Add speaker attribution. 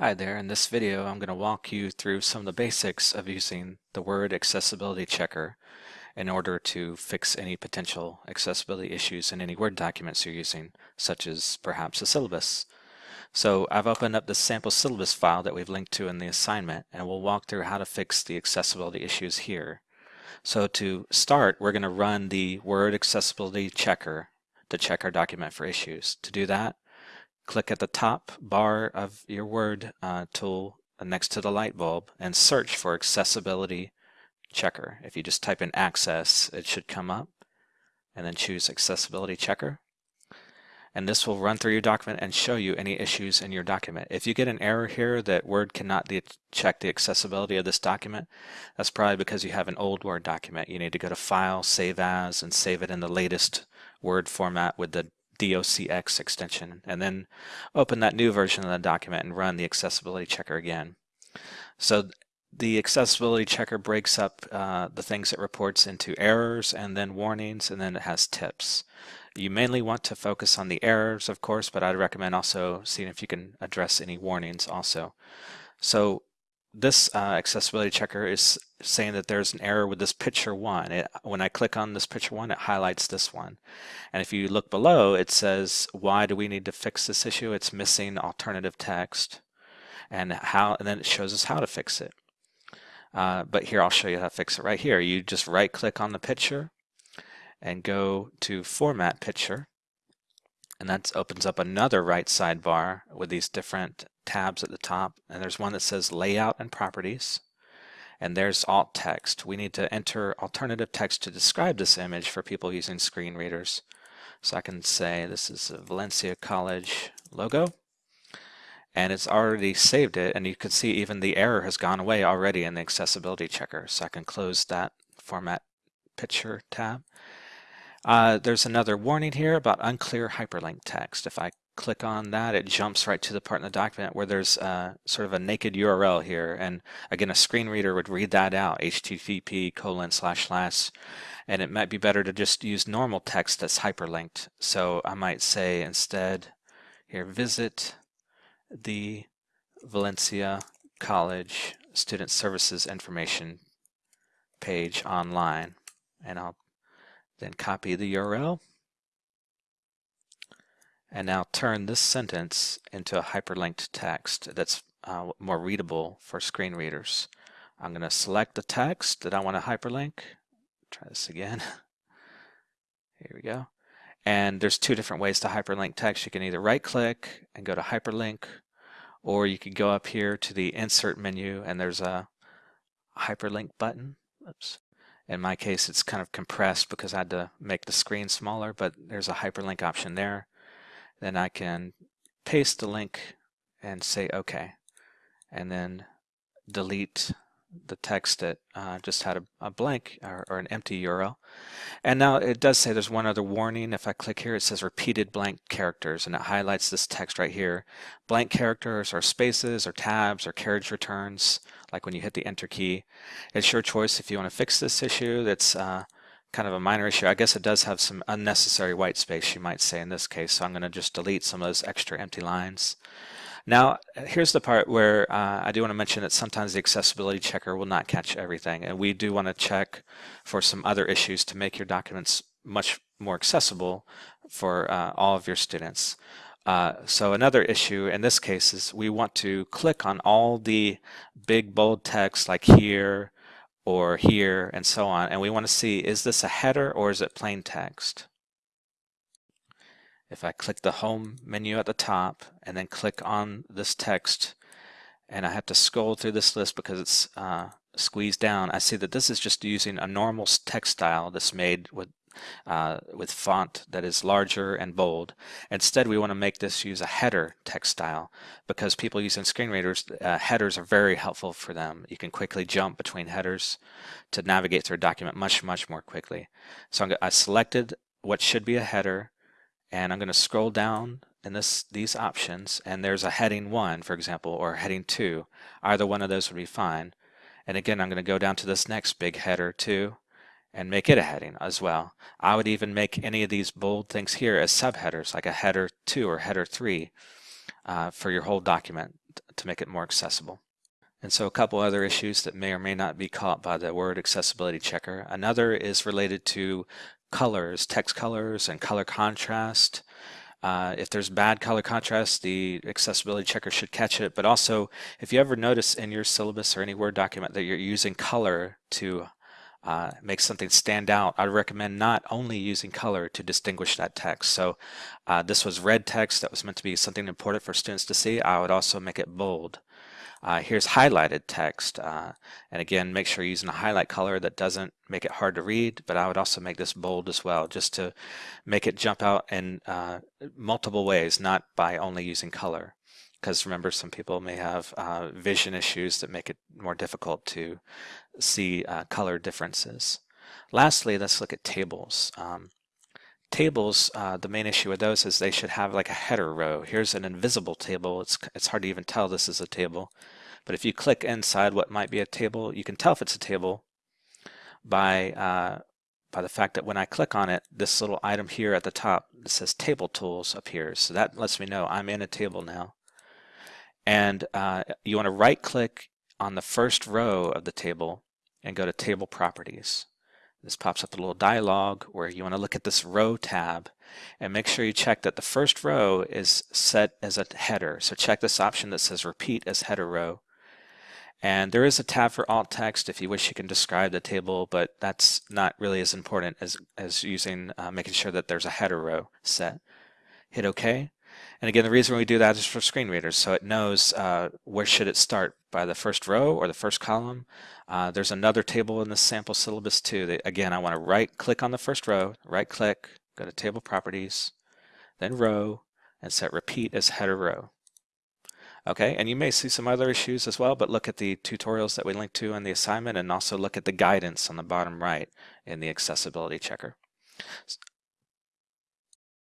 Speaker 1: Hi there, in this video I'm going to walk you through some of the basics of using the Word Accessibility Checker in order to fix any potential accessibility issues in any Word documents you're using, such as perhaps a syllabus. So I've opened up the sample syllabus file that we've linked to in the assignment and we'll walk through how to fix the accessibility issues here. So to start, we're going to run the Word Accessibility Checker to check our document for issues. To do that, click at the top bar of your Word uh, tool next to the light bulb and search for Accessibility Checker. If you just type in Access, it should come up and then choose Accessibility Checker. And this will run through your document and show you any issues in your document. If you get an error here that Word cannot check the accessibility of this document, that's probably because you have an old Word document. You need to go to File, Save As, and save it in the latest Word format with the docx extension, and then open that new version of the document and run the accessibility checker again. So the accessibility checker breaks up uh, the things it reports into errors and then warnings, and then it has tips. You mainly want to focus on the errors, of course, but I'd recommend also seeing if you can address any warnings also. So this uh, accessibility checker is saying that there's an error with this picture one. It, when I click on this picture one, it highlights this one. And if you look below, it says, why do we need to fix this issue? It's missing alternative text and how, and then it shows us how to fix it. Uh, but here, I'll show you how to fix it right here. You just right click on the picture and go to format picture. And that opens up another right sidebar with these different tabs at the top. And there's one that says layout and properties and there's alt text. We need to enter alternative text to describe this image for people using screen readers. So I can say this is a Valencia College logo and it's already saved it and you can see even the error has gone away already in the accessibility checker. So I can close that format picture tab. Uh, there's another warning here about unclear hyperlink text. If I click on that, it jumps right to the part in the document where there's uh, sort of a naked URL here. And again, a screen reader would read that out, http colon slash slash, and it might be better to just use normal text that's hyperlinked. So I might say instead here, visit the Valencia College Student Services Information page online. And I'll then copy the URL and now turn this sentence into a hyperlinked text that's uh, more readable for screen readers. I'm going to select the text that I want to hyperlink. Try this again. Here we go. And there's two different ways to hyperlink text. You can either right click and go to hyperlink, or you can go up here to the insert menu and there's a hyperlink button. Oops. In my case, it's kind of compressed because I had to make the screen smaller, but there's a hyperlink option there then I can paste the link and say OK and then delete the text that uh, just had a, a blank or, or, an empty URL. And now it does say there's one other warning. If I click here, it says repeated blank characters, and it highlights this text right here. Blank characters are spaces or tabs or carriage returns, like when you hit the enter key. It's your choice if you want to fix this issue. That's uh, kind of a minor issue. I guess it does have some unnecessary white space, you might say in this case, so I'm going to just delete some of those extra empty lines. Now, here's the part where uh, I do want to mention that sometimes the accessibility checker will not catch everything, and we do want to check for some other issues to make your documents much more accessible for uh, all of your students. Uh, so another issue in this case is we want to click on all the big bold text like here, or here and so on. And we want to see, is this a header or is it plain text? If I click the home menu at the top and then click on this text and I have to scroll through this list because it's uh, squeezed down, I see that this is just using a normal text style that's made with uh, with font that is larger and bold. Instead, we want to make this use a header text style because people using screen readers, uh, headers are very helpful for them. You can quickly jump between headers to navigate through a document much, much more quickly. So I selected what should be a header and I'm going to scroll down in this these options and there's a heading 1 for example or heading 2 either one of those would be fine and again I'm going to go down to this next big header 2 and make it a heading as well. I would even make any of these bold things here as subheaders, like a header 2 or header 3 uh, for your whole document to make it more accessible. And so a couple other issues that may or may not be caught by the word accessibility checker. Another is related to colors, text colors and color contrast. Uh, if there's bad color contrast, the accessibility checker should catch it. But also, if you ever notice in your syllabus or any Word document that you're using color to uh, make something stand out, I recommend not only using color to distinguish that text. So uh, this was red text that was meant to be something important for students to see. I would also make it bold. Uh, here's highlighted text. Uh, and again, make sure you're using a highlight color that doesn't make it hard to read, but I would also make this bold as well, just to make it jump out in uh, multiple ways, not by only using color. Because remember, some people may have uh, vision issues that make it more difficult to see uh, color differences. Lastly, let's look at tables. Um, tables, uh, the main issue with those is they should have like a header row. Here's an invisible table. It's, it's hard to even tell this is a table. But if you click inside what might be a table, you can tell if it's a table by, uh, by the fact that when I click on it, this little item here at the top that says Table Tools appears. So that lets me know I'm in a table now. And uh, you want to right click on the first row of the table and go to Table Properties. This pops up a little dialog where you want to look at this row tab and make sure you check that the first row is set as a header. So check this option that says repeat as header row. And there is a tab for alt text if you wish you can describe the table, but that's not really as important as, as using uh, making sure that there's a header row set. Hit OK. And again, the reason we do that is for screen readers, so it knows uh, where should it start, by the first row or the first column. Uh, there's another table in the sample syllabus too. That, again, I want to right click on the first row, right click, go to table properties, then row, and set repeat as header row. Okay, and you may see some other issues as well, but look at the tutorials that we linked to in the assignment and also look at the guidance on the bottom right in the accessibility checker.